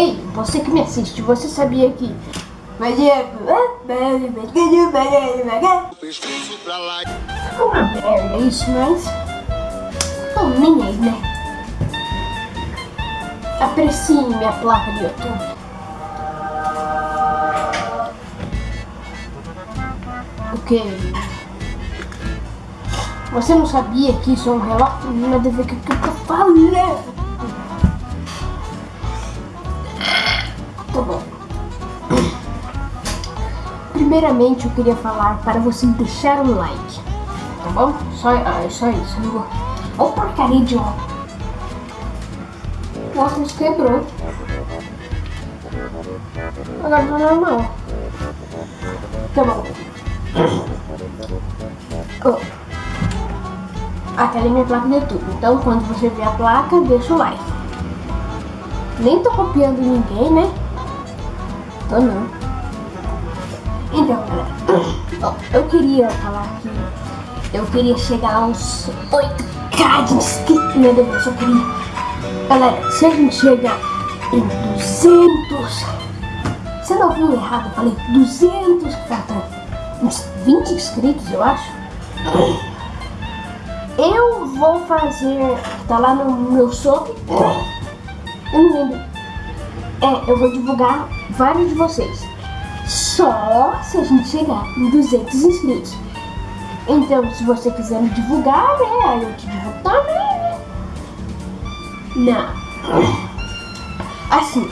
Ei, você que me assiste, você sabia que... Uma merda isso, mas... Tô nem aí, né? Aprecie minha placa do YouTube. O que? Você não sabia que isso é um relógio? Não deve ver o que eu tô falando. Tá bom. Primeiramente eu queria falar para você deixar um like. Tá bom? Só, ah, só isso. Não. Ô porcaria de óculos. O óculos quebrou. Agora tá normal. Tá bom. Oh. Aquela é minha placa de YouTube. Então quando você ver a placa, deixa o like. Nem tô copiando ninguém, né? Tô não. Então, galera, eu queria falar que eu queria chegar a uns 8k de inscritos. Meu Deus, eu queria. Galera, se a gente chegar em 200. Você não viu errado? Eu falei 200 que faltam uns 20 inscritos, eu acho. Eu vou fazer. Tá lá no meu soap. Eu não lembro. É, eu vou divulgar vários de vocês. Só se a gente chegar em 200 inscritos. Então, se você quiser me divulgar, né? Aí eu te divulgo também, né? Não. Assim.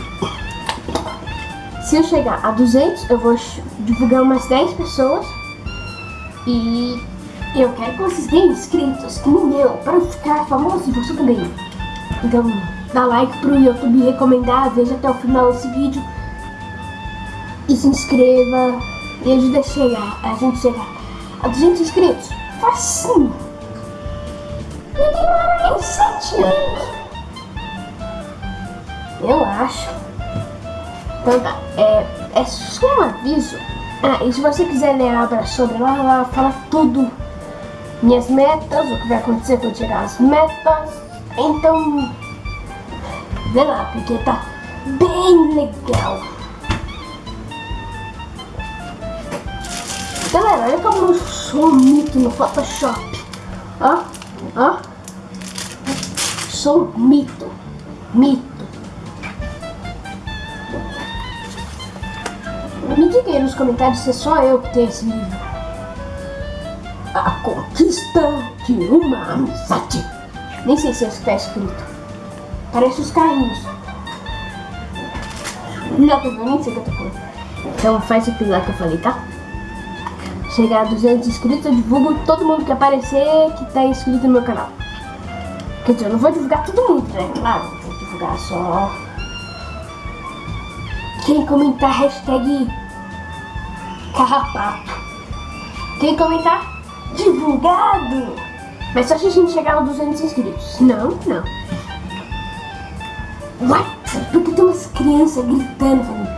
Se eu chegar a 200, eu vou divulgar umas 10 pessoas. E eu quero que vocês tenham inscritos, que nem eu, para ficar famoso e você também. Então, dá like pro YouTube recomendar, veja até o final desse vídeo. E se inscreva e ajude a chegar, a gente chegar a 200 inscritos. Facinho. Não demora nem 7 anos. Eu acho. Então tá, é, é só um aviso. Ah, e se você quiser ler a obra sobre lá, lá fala tudo. Minhas metas, o que vai acontecer quando chegar as metas. Então, vê lá, porque tá bem legal. Galera, olha como eu sou mito no Photoshop. Ó, ó. Sou mito. Mito. Me diga aí nos comentários se é só eu que tenho esse livro. A conquista de uma amizade. Nem sei se é isso que tá escrito. Parece os carrinhos. Não, eu nem sei o que eu tô falando. Então faz aquilo lá que eu falei, tá? chegar a 200 inscritos, eu divulgo todo mundo que aparecer que tá inscrito no meu canal. Quer dizer, eu não vou divulgar todo mundo, né? Claro, vou divulgar só... Quem comentar hashtag carrapato. Quem comentar divulgado. Mas só se a gente chegar a 200 inscritos. Não, não. What? Porque tem umas crianças gritando.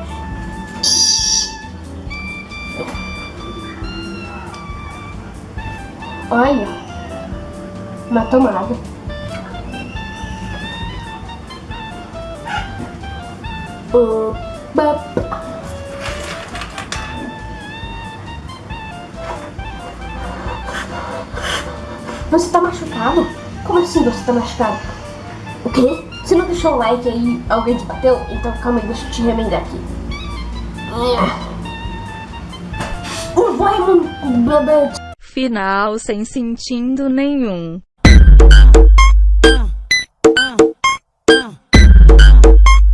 Olha, uma tomada. Opa. Você tá machucado? Como assim você tá machucado? O quê? Você não deixou o like aí, alguém te bateu? Então calma aí, deixa eu te remendar aqui. Não vai, final sem sentido nenhum.